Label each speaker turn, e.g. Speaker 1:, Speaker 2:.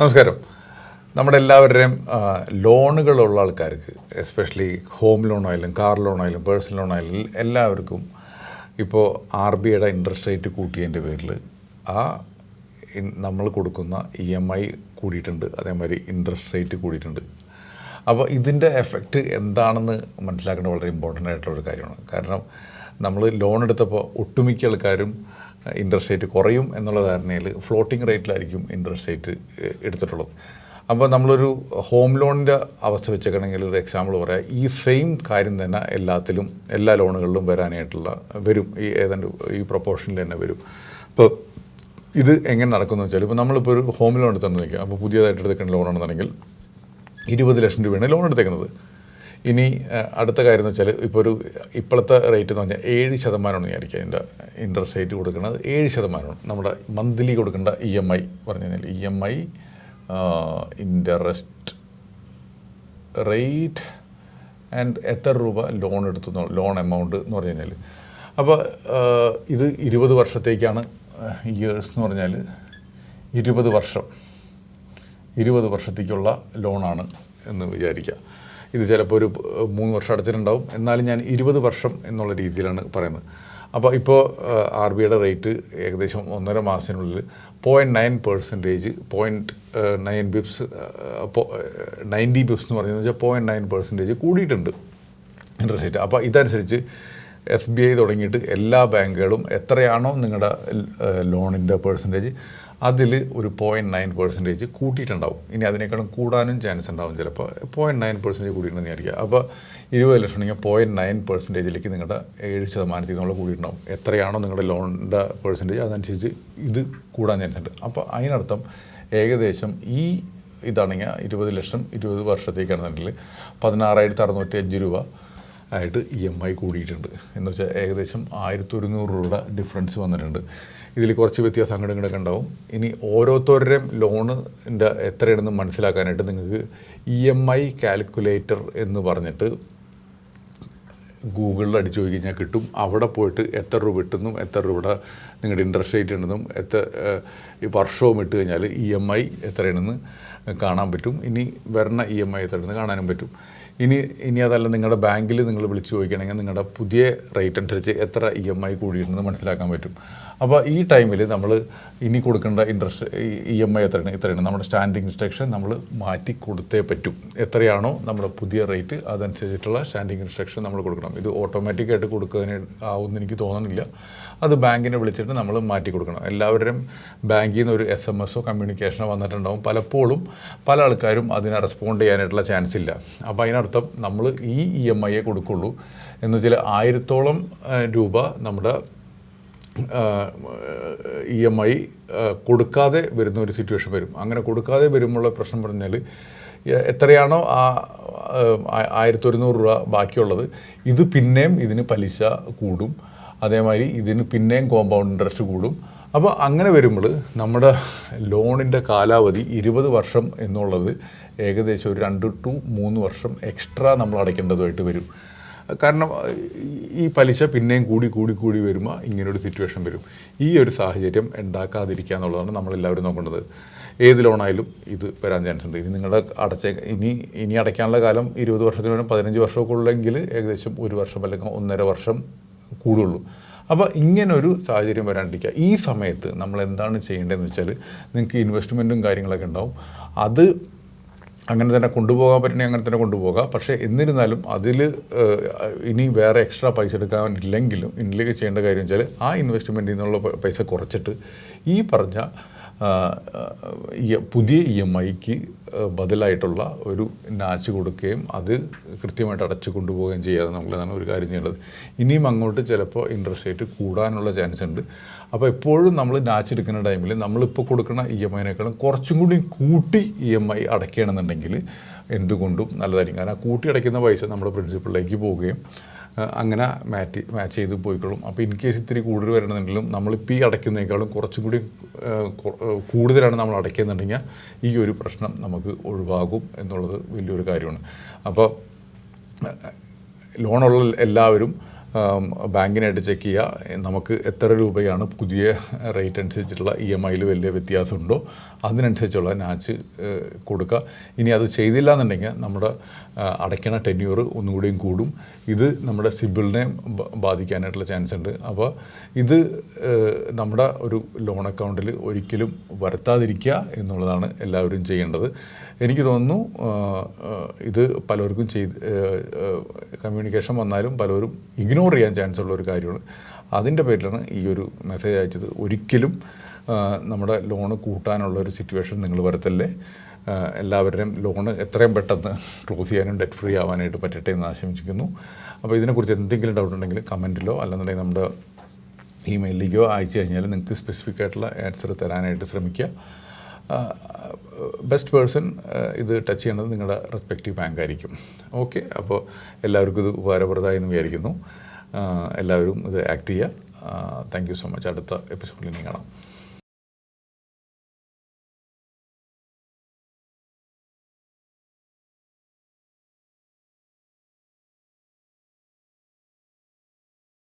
Speaker 1: നമസ്കാരം. നമ്മുടെ എല്ലാവരുടെയും ലോണുകളുള്ള ആൾക്കാർക്ക് എസ്പെഷ്യലി ഹോം ലോൺ ആയാലും കാർ ലോൺ ആയാലും പേഴ്സണൽ ലോൺ ആയാലും എല്ലാവർക്കും ഇപ്പോൾ ആർ ബി ഐയുടെ ഇൻട്രസ്റ്റ് റേറ്റ് കൂട്ടിയതിന്റെ പേരിൽ ആ നമ്മൾ കൊടുക്കുന്ന ഇ എം ഐ കൂടിയിട്ടുണ്ട്. അതേമാതിരി ഇൻട്രസ്റ്റ് റേറ്റ് കൂടിയിട്ടുണ്ട്. അപ്പോൾ ഇതിന്റെ എഫക്റ്റ് എന്താണെന്ന് മനസ്സിലാക്കേണ്ടത് വളരെ ഇമ്പോർട്ടന്റ് ആയിട്ടുള്ള ഒരു കാര്യമാണ്. കാരണം നമ്മൾ ലോൺ എടുത്തപ്പോൾ ഒട്ടുമിക്ക ആൾക്കാരും ഇൻട്രസ്റ്റ് റേറ്റ് കുറയും എന്നുള്ള ധാരണയിൽ ഫ്ലോട്ടിംഗ് റേറ്റിലായിരിക്കും ഇൻട്രസ്റ്റ് റേറ്റ് എടുത്തിട്ടുള്ളത്. അപ്പോൾ നമ്മളൊരു ഹോം ലോണിന്റെ അവസ്ഥ വെച്ചേക്കണമെങ്കിൽ ഒരു എക്സാമ്പിൾ പറയാം. ഈ സെയിം കാര്യം തന്നെ എല്ലാത്തിലും എല്ലാ ലോണുകളിലും വരാനായിട്ടുള്ള വരും. ഈ ഏതാണ്ട് ഈ പ്രൊപ്പോർഷനിൽ തന്നെ വരും. അപ്പോൾ ഇത് എങ്ങനെ നടക്കുമെന്ന് വെച്ചാൽ ഇപ്പോൾ നമ്മളിപ്പോൾ ഒരു ഹോം ലോൺ എടുത്തുകൊണ്ട് നിൽക്കുക അപ്പോൾ പുതിയതായിട്ട് എടുത്തേക്കുന്ന ലോണാണെന്നുണ്ടെങ്കിൽ ഇരുപത് ലക്ഷം രൂപയാണ് ലോൺ എടുത്തേക്കുന്നത്. ഇനി അടുത്ത കാര്യം എന്ന് വെച്ചാൽ ഇപ്പോൾ ഒരു ഇപ്പോഴത്തെ റേറ്റ് എന്ന് പറഞ്ഞാൽ ഏഴ് ശതമാനമാണ് വിചാരിക്കുക അതിന്റെ ഇൻട്രസ്റ്റ് റേറ്റ് കൊടുക്കുന്നത്. ഏഴ് ശതമാനമാണ്. നമ്മുടെ മന്ത്ലി കൊടുക്കേണ്ട ഇ എം ഐ പറഞ്ഞു കഴിഞ്ഞാൽ E M I interest rate and എത്ര രൂപ ലോൺ എടുത്തു ലോൺ എമൗണ്ട് എന്ന് പറഞ്ഞു കഴിഞ്ഞാൽ അപ്പോൾ ഇത് ഇരുപത് വർഷത്തേക്കാണ് ഇയേഴ്സ് എന്ന് പറഞ്ഞാൽ ഇരുപത് വർഷം. ഇരുപത് വർഷത്തേക്കുള്ള ലോണാണ് എന്ന് വിചാരിക്കുക. ഇത് ചിലപ്പോൾ ഒരു മൂന്ന് വർഷം അടച്ചിട്ടുണ്ടാവും. എന്നാലും ഞാൻ ഇരുപത് വർഷം എന്നുള്ള രീതിയിലാണ് പറയുന്നത്. അപ്പോൾ ഇപ്പോൾ ആർ ബി ഐയുടെ റേറ്റ് ഏകദേശം ഒന്നര മാസത്തിനുള്ളിൽ point nine percentage point nine bips ninety bips എന്ന് പറയുന്നത് വെച്ചാൽ പോയിന്റ് നയൻ പെർസെന്റേജ് കൂടിയിട്ടുണ്ട് ഇൻട്രസ്റ്റ് റേറ്റ് അപ്പോൾ ഇതനുസരിച്ച് എസ് ബി ഐ തുടങ്ങിയിട്ട് എല്ലാ ബാങ്കുകളും എത്രയാണോ നിങ്ങളുടെ ലോണിന്റെ പെർസെന്റേജ് അതിൽ ഒരു പോയിന്റ് നയൻ പെർസെന്റേജ് കൂട്ടിയിട്ടുണ്ടാവും. ഇനി അതിനേക്കാളും കൂടാനും ചാൻസ് ഉണ്ടാവും ചിലപ്പോൾ പോയിന്റ് നയൻ പെർസെന്റേജ് കൂടിയിട്ടുണ്ടെന്ന് വിചാരിക്കുക. അപ്പോൾ ഇരുപത് ലക്ഷം ഉണ്ടെങ്കിൽ പോയിന്റ് നയൻ പെർസെന്റേജിലേക്ക് നിങ്ങളുടെ ഏഴ് ശതമാനത്തിൽ നിന്നുള്ള കൂടിയിട്ടുണ്ടാവും. എത്രയാണോ നിങ്ങളുടെ ലോണിന്റെ പെർസെന്റേജ് അതനുസരിച്ച് ഇത് കൂടാൻ ചാൻസ് ഉണ്ട്. അപ്പോൾ അതിനർത്ഥം ഏകദേശം ഈ ഇതാണെങ്കിൽ ഇരുപത് ലക്ഷം ഇരുപത് വർഷത്തേക്കാണെന്നുണ്ടെങ്കിൽ പതിനാറായിരത്തി അറുന്നൂറ്റി അഞ്ച് രൂപ. ആയിട്ട് ഇ എം ഐ കൂടിയിട്ടുണ്ട്. എന്ന് വെച്ചാൽ ഏകദേശം ആയിരത്തി ഒരുന്നൂറ് രൂപയുടെ ഡിഫറൻസ് വന്നിട്ടുണ്ട്. ഇതിൽ കുറച്ച് വ്യത്യാസം അങ്ങോട്ടും ഉണ്ടാവും. ഇനി ഓരോരുത്തരുടെയും ലോണിന്റെ എത്രയാണെന്ന് മനസ്സിലാക്കാനായിട്ട് നിങ്ങൾക്ക് ഇ എം ഐ കാൽക്കുലേറ്റർ എന്ന് പറഞ്ഞിട്ട് ഗൂഗിളിൽ അടിച്ചു പോയി കഴിഞ്ഞാൽ കിട്ടും. അവിടെ പോയിട്ട് എത്ര രൂപ കിട്ടുന്നു എത്ര രൂപയുടെ നിങ്ങളുടെ ഇൻട്രസ്റ്റ് റേറ്റ് ഉണ്ടെന്നും എത്ര ഈ വർഷവും ഇട്ട് കഴിഞ്ഞാൽ ഇ എം ഐ എത്രയാണെന്ന് കാണാൻ പറ്റും. ഇനി വരണ ഇ എം ഐ എത്രയാണെന്ന് കാണാനും പറ്റും. ഇനി ഇനി അതല്ല നിങ്ങളുടെ ബാങ്കിൽ നിങ്ങൾ വിളിച്ച് ചോദിക്കണമെങ്കിൽ നിങ്ങളുടെ പുതിയ റേറ്റ് അനുസരിച്ച് എത്ര ഇ എം ഐ കൂടിയിട്ടുണ്ടെന്ന് മനസ്സിലാക്കാൻ പറ്റും. അപ്പോൾ ഈ ടൈമിൽ നമ്മൾ ഇനി കൊടുക്കേണ്ട ഇൻട്രസ്റ്റ് ഇ എം ഐ എത്രയാണ് ഇത്രയാണ്. നമ്മുടെ സ്റ്റാൻഡിങ് ഇൻസ്ട്രക്ഷൻ നമ്മൾ മാറ്റി കൊടുത്തേ പറ്റും. എത്രയാണോ നമ്മുടെ പുതിയ റേറ്റ് അതനുസരിച്ചിട്ടുള്ള സ്റ്റാൻഡിങ് ഇൻസ്ട്രക്ഷൻ നമ്മൾ കൊടുക്കണം. ഇത് ഓട്ടോമാറ്റിക്കായിട്ട് കൊടുക്കുന്നതിന് ആവുമെന്ന് എനിക്ക് തോന്നുന്നില്ല അത് ബാങ്കിനെ വിളിച്ചിട്ട് നമ്മൾ മാറ്റി കൊടുക്കണം. എല്ലാവരുടെയും ബാങ്കിൽ നിന്ന് ഒരു എസ് എം എസോ കമ്മ്യൂണിക്കേഷനോ വന്നിട്ടുണ്ടാവും. പലപ്പോഴും പല ആൾക്കാരും അതിനെ റെസ്പോണ്ട് ചെയ്യാനായിട്ടുള്ള ചാൻസ് ഇല്ല. അപ്പോൾ അതിനർത്ഥം നമ്മൾ ഈ ഇ എം ഐയെ കൊടുക്കുള്ളൂ. എന്ന് വെച്ചാൽ ആയിരത്തോളം രൂപ നമ്മുടെ ഇ എം ഐ കൊടുക്കാതെ വരുന്ന ഒരു സിറ്റുവേഷൻ വരും. അങ്ങനെ കൊടുക്കാതെ വരുമ്പോഴുള്ള പ്രശ്നം പറഞ്ഞാൽ എത്രയാണോ ആ ആയിരത്തി ഒരുന്നൂറ് രൂപ ബാക്കിയുള്ളത്. ഇത് പിന്നെയും ഇതിന് പലിശ കൂടും. അതേമാതിരി ഇതിന് പിന്നെയും കോമ്പൗണ്ട് ഇൻട്രസ്റ്റ് കൂടും. അപ്പോൾ അങ്ങനെ വരുമ്പോൾ നമ്മുടെ ലോണിന്റെ കാലാവധി ഇരുപത് വർഷം എന്നുള്ളത് ഏകദേശം ഒരു രണ്ട് ടു മൂന്ന് വർഷം എക്സ്ട്രാ നമ്മൾ അടയ്ക്കേണ്ടതുമായിട്ട് വരും. കാരണം ഈ- പലിശ പിന്നെയും കൂടി കൂടി കൂടി വരുമ്പോൾ ഇങ്ങനൊരു സിറ്റുവേഷൻ വരും. ഈ ഒരു സാഹചര്യം ഉണ്ടാക്കാതിരിക്കുക എന്നുള്ളതാണ് നമ്മളെല്ലാവരും നോക്കേണ്ടത്. ഏത് ലോണായാലും ഇത് വരാൻ ചാൻസ് ഉണ്ട്. ഇനി നിങ്ങളുടെ അടച്ച ഇനി ഇനി അടയ്ക്കാനുള്ള കാലം ഇരുപത് വർഷത്തിനും പതിനഞ്ച് വർഷമൊക്കെ ഉള്ളെങ്കിൽ ഏകദേശം ഒരു വർഷം അല്ലെങ്കിൽ ഒന്നര വർഷം കൂടുള്ളൂ. അപ്പോൾ ഇങ്ങനൊരു സാഹചര്യം വരാണ്ടിരിക്കുക. ഈ സമയത്ത് നമ്മൾ എന്താണ് ചെയ്യേണ്ടതെന്ന് വെച്ചാൽ നിങ്ങൾക്ക് ഇൻവെസ്റ്റ്മെന്റും കാര്യങ്ങളൊക്കെ ഉണ്ടാവും. അത് അങ്ങനെ തന്നെ കൊണ്ടുപോകാൻ പറ്റണേ അങ്ങനെ തന്നെ കൊണ്ടുപോകാം. പക്ഷേ എന്നിരുന്നാലും അതിൽ ഇനി വേറെ എക്സ്ട്രാ പൈസ എടുക്കാനില്ലെങ്കിലും ഇന്നിലേക്ക് ചെയ്യേണ്ട കാര്യം വെച്ചാൽ ആ ഇൻവെസ്റ്റ്മെന്റിൽ നിന്നുള്ള പൈസ കുറച്ചിട്ട് ഈ പറഞ്ഞ പുതിയ ഇ എം ഐക്ക് ബദലായിട്ടുള്ള ഒരു നാച്ച് കൊടുക്കുകയും അത് കൃത്യമായിട്ട് അടച്ചു കൊണ്ടുപോവുകയും ചെയ്യാതെ നമ്മളതാണ് ഒരു കാര്യം ചെയ്യേണ്ടത്. ഇനിയും അങ്ങോട്ട് ചിലപ്പോൾ ഇൻട്രസ്റ്റ് റേറ്റ് കൂടാനുള്ള ചാൻസ് ഉണ്ട്. അപ്പോൾ എപ്പോഴും നമ്മൾ നാച്ച് എടുക്കുന്ന ടൈമിൽ നമ്മളിപ്പോൾ കൊടുക്കുന്ന ഇ എം ഐനേക്കാളും കുറച്ചും കൂടി കൂട്ടി ഇ എം ഐ അടയ്ക്കുകയാണെന്നുണ്ടെങ്കിൽ എന്തുകൊണ്ടും നല്ലതായിരിക്കും. കാരണം കൂട്ടി അടയ്ക്കുന്ന പൈസ നമ്മുടെ പ്രിൻസിപ്പളിലേക്ക് പോവുകയും അങ്ങനെ മാറ്റി മാച്ച് ചെയ്ത് പോയിക്കോളും അപ്പോൾ ഇൻ കേസ് ഇത്തിരി കൂടുതൽ വരണമെന്നുണ്ടെങ്കിലും നമ്മളിപ്പോൾ ഈ അടയ്ക്കുന്നതിനേക്കാളും കുറച്ചും കൂടി കൂടുതലാണ് നമ്മൾ അടയ്ക്കുന്നുണ്ടെങ്കിൽ ഈ ഒരു പ്രശ്നം നമുക്ക് ഒഴിവാകും എന്നുള്ളത് വലിയൊരു കാര്യമാണ്. അപ്പോൾ ലോണുള്ള എല്ലാവരും ബാങ്കിനായിട്ട് ചെക്ക് ചെയ്യുക നമുക്ക് എത്ര രൂപയാണ് പുതിയ റേറ്റ് അനുസരിച്ചിട്ടുള്ള ഇ എം ഐയിൽ വലിയ വ്യത്യാസമുണ്ടോ? അതിനനുസരിച്ചുള്ള നാച്ച് കൊടുക്കുക ഇനി അത് ചെയ്തില്ല എന്നുണ്ടെങ്കിൽ നമ്മുടെ അടയ്ക്കണ ടെന്യൂർ ഒന്നുകൂടിയും കൂടും. ഇത് നമ്മുടെ സിബിളിനെ ബാധിക്കാനായിട്ടുള്ള ചാൻസ് ഉണ്ട്. അപ്പോൾ ഇത് നമ്മുടെ ഒരു ലോൺ അക്കൗണ്ടിൽ ഒരിക്കലും വരുത്താതിരിക്കുക എന്നുള്ളതാണ് എല്ലാവരും ചെയ്യേണ്ടത്. എനിക്ക് തോന്നുന്നു ഇത് പലർക്കും ചെയ്ത് കമ്മ്യൂണിക്കേഷൻ വന്നാലും പലരും ഇഗ്നോർ ചെയ്യാൻ ചാൻസ് ഉള്ള ഒരു കാര്യമാണ്. അതിന്റെ പേരിലാണ് ഈ ഒരു മെസ്സേജ് അയച്ചത്. ഒരിക്കലും നമ്മുടെ ലോണ് കൂട്ടാനുള്ള ഒരു സിറ്റുവേഷൻ നിങ്ങൾ വരത്തല്ലേ? എല്ലാവരുടെയും ലോണ് എത്രയും പെട്ടെന്ന് ക്ലോസ് ചെയ്യാനും ഡെറ്റ് ഫ്രീ ആവാനായിട്ട് പറ്റട്ടെ എന്ന് ആശംസിക്കുന്നു. അപ്പോൾ ഇതിനെക്കുറിച്ച് എന്തെങ്കിലും ഡൗട്ട് ഉണ്ടെങ്കിൽ കമന്റിലോ അല്ലെന്നുണ്ടെങ്കിൽ നമ്മുടെ ഇമെയിലിലേക്കോ അയച്ചു കഴിഞ്ഞാൽ നിങ്ങൾക്ക് സ്പെസിഫിക് ആയിട്ടുള്ള ആൻസർ തരാനായിട്ട് ശ്രമിക്കുക ബെസ്റ്റ് പേഴ്സൺ ഇത് ടച്ച് ചെയ്യേണ്ടത് നിങ്ങളുടെ റെസ്പെക്റ്റീവ് ബാങ്ക് ആയിരിക്കും ഓക്കെ അപ്പോൾ എല്ലാവർക്കും ഇത് ഉപകാരപ്രദമായി വിചാരിക്കുന്നു. എല്ലാവരും ഇത് ആക്ട് ചെയ്യുക. Thank you so much. അടുത്ത എപ്പിസോഡിൽ ഇനി കാണാം.